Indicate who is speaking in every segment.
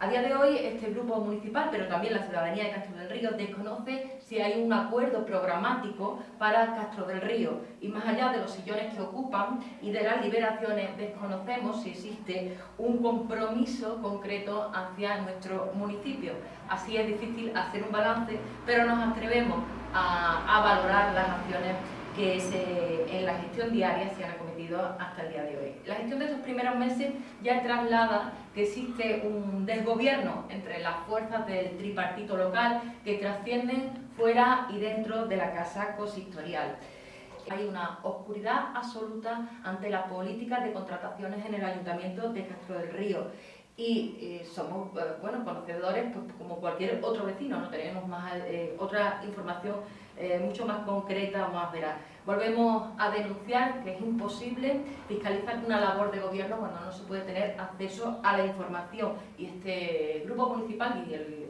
Speaker 1: A día de hoy, este grupo municipal, pero también la ciudadanía de Castro del Río, desconoce si hay un acuerdo programático para Castro del Río. Y más allá de los sillones que ocupan y de las liberaciones, desconocemos si existe un compromiso concreto hacia nuestro municipio. Así es difícil hacer un balance, pero nos atrevemos a, valorar las acciones que en la gestión diaria se han acometido hasta el día de hoy. La gestión de estos primeros meses ya traslada que existe un desgobierno entre las fuerzas del tripartito local que trascienden fuera y dentro de la casa consistorial. Hay una oscuridad absoluta ante las políticas de contrataciones en el Ayuntamiento de Castro del Río y eh, somos eh, bueno, conocedores pues, como cualquier otro vecino, no tenemos más eh, otra información mucho más concreta o más veraz. Volvemos a denunciar que es imposible fiscalizar una labor de gobierno cuando no se puede tener acceso a la información. Y este grupo municipal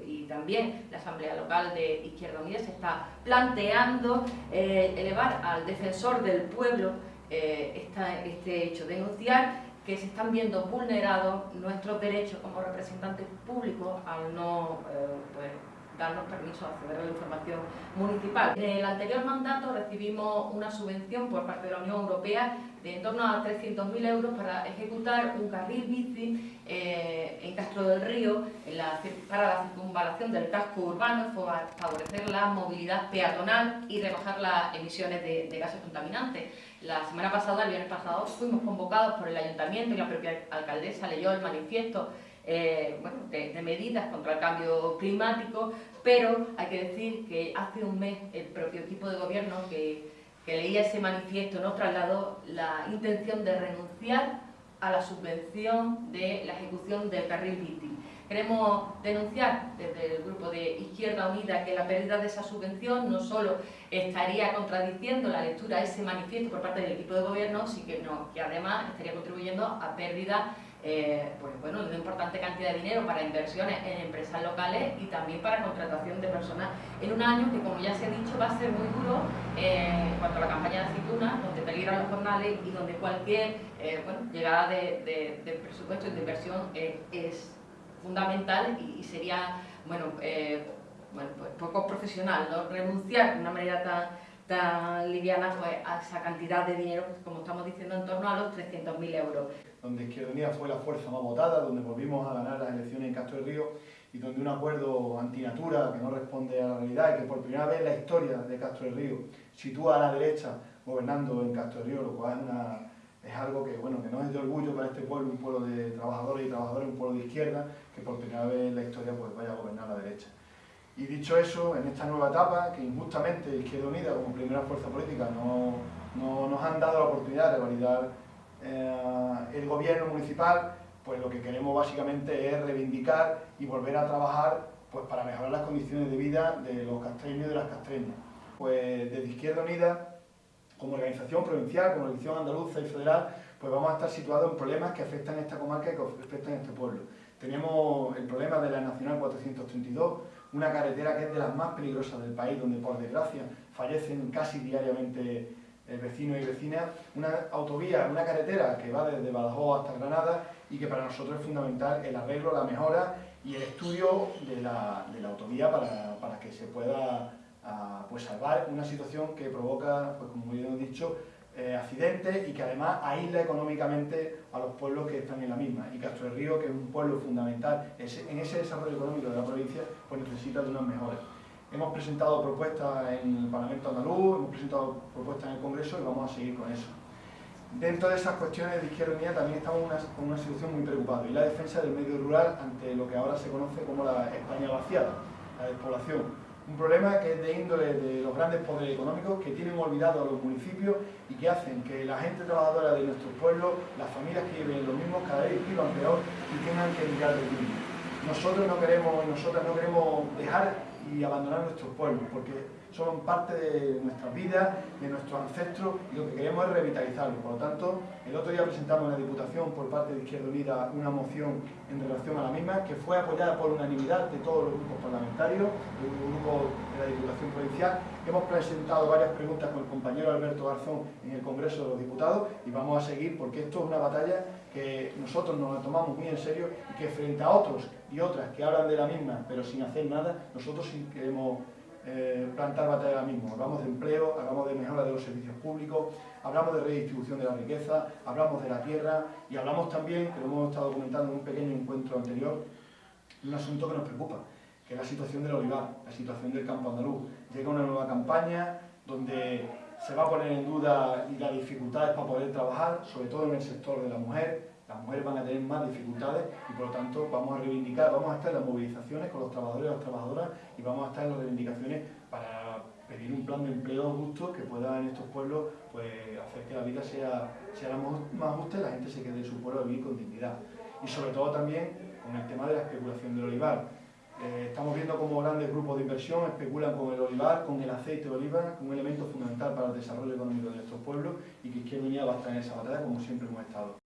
Speaker 1: y, también la Asamblea Local de Izquierda Unida se está planteando elevar al defensor del pueblo este hecho, denunciar que se están viendo vulnerados nuestros derechos como representantes públicos al no eh, pues, darnos permiso a acceder a la información municipal. En el anterior mandato recibimos una subvención por parte de la Unión Europea de en torno a 300.000 euros para ejecutar un carril bici eh, en Castro del Río para la circunvalación del casco urbano, favorecer la movilidad peatonal y rebajar las emisiones de, de gases contaminantes. La semana pasada, el viernes pasado, fuimos convocados por el Ayuntamiento y la propia alcaldesa leyó el manifiesto eh, de, medidas contra el cambio climático, pero hay que decir que hace un mes el propio equipo de gobierno que, leía ese manifiesto nos trasladó la intención de renunciar a la subvención de la ejecución del carril bici. Queremos denunciar desde el grupo de Izquierda Unida que la pérdida de esa subvención no solo estaría contradiciendo la lectura de ese manifiesto por parte del equipo de gobierno, sino que, además estaría contribuyendo a pérdida eh, pues, bueno, de una importante cantidad de dinero para inversiones en empresas locales y también para contratación de personas en un año que, como ya se ha dicho, va a ser muy duro eh, en cuanto a la campaña de aceitunas, donde peligran los jornales y donde cualquier eh, llegada de, de, presupuesto y de inversión es fundamental y, sería bueno, eh, bueno pues poco profesional ¿no? renunciar de una manera tan, tan liviana pues, a esa cantidad de dinero, como estamos diciendo, en torno a los 300.000 euros.
Speaker 2: Donde Izquierda Unida fue la fuerza más votada, donde volvimos a ganar las elecciones en Castro del Río y donde un acuerdo antinatura que no responde a la realidad y que por primera vez en la historia de Castro del Río sitúa a la derecha gobernando en Castro del Río, lo cual es una es algo que, bueno, que no es de orgullo para este pueblo, un pueblo de trabajadores y trabajadoras, un pueblo de izquierda, que por primera vez en la historia pues, vaya a gobernar la derecha. Y dicho eso, en esta nueva etapa, que injustamente Izquierda Unida como primera fuerza política no, no nos han dado la oportunidad de validar eh, el gobierno municipal, pues lo que queremos básicamente es reivindicar y volver a trabajar pues, para mejorar las condiciones de vida de los castreños y de las castreñas. Pues desde Izquierda Unida como organización provincial, como organización andaluza y federal, pues vamos a estar situados en problemas que afectan a esta comarca y que afectan a este pueblo. Tenemos el problema de la Nacional 432, una carretera que es de las más peligrosas del país, donde por desgracia fallecen casi diariamente eh, vecinos y vecinas, una autovía, una carretera que va desde Badajoz hasta Granada y que para nosotros es fundamental el arreglo, la mejora y el estudio de la, autovía para, para que se pueda pues salvar una situación que provoca, pues como ya hemos dicho, eh, accidentes y que además aísla económicamente a los pueblos que están en la misma. Y Castro del Río, que es un pueblo fundamental en ese desarrollo económico de la provincia, pues necesita de unas mejoras. Hemos presentado propuestas en el Parlamento andaluz, hemos presentado propuestas en el Congreso y vamos a seguir con eso. Dentro de esas cuestiones de Izquierda Unida también estamos con una situación muy preocupada y la defensa del medio rural ante lo que ahora se conoce como la España vaciada, la despoblación un problema que es de índole de los grandes poderes económicos que tienen olvidado a los municipios y que hacen que la gente trabajadora de nuestros pueblos, las familias que viven los mismos, cada vez vivan peor y tengan que mirar de mismo. Nosotros no queremos, nosotras no queremos dejar y abandonar nuestros pueblos, porque son parte de nuestras vidas, de nuestros ancestros y lo que queremos es revitalizarlo. Por lo tanto, el otro día presentamos en la Diputación por parte de Izquierda Unida una moción en relación a la misma que fue apoyada por unanimidad de todos los grupos parlamentarios, de un grupo de la Diputación Provincial. Hemos presentado varias preguntas con el compañero Alberto Garzón en el Congreso de los Diputados y vamos a seguir porque esto es una batalla que nosotros nos la tomamos muy en serio y que frente a otros y otras que hablan de la misma pero sin hacer nada, nosotros sí queremos eh, plantar batalla ahora mismo. Hablamos de empleo, hablamos de mejora de los servicios públicos, hablamos de redistribución de la riqueza, hablamos de la tierra y hablamos también, que lo hemos estado comentando en un pequeño encuentro anterior, un asunto que nos preocupa, que es la situación del olivar, la situación del campo andaluz. Llega una nueva campaña donde se va a poner en duda las dificultades para poder trabajar, sobre todo en el sector de la mujer, las mujeres van a tener más dificultades y por lo tanto vamos a reivindicar, vamos a estar en las movilizaciones con los trabajadores y las trabajadoras y vamos a estar en las reivindicaciones para pedir un plan de empleo justo que pueda en estos pueblos pues, hacer que la vida sea, sea más justa y la gente se quede en su pueblo a vivir con dignidad. Y sobre todo también con el tema de la especulación del olivar. Eh, estamos viendo cómo grandes grupos de inversión especulan con el olivar, con el aceite de oliva, un elemento fundamental para el desarrollo económico de nuestros pueblos y que Izquierda Unida va a estar en esa batalla como siempre hemos estado.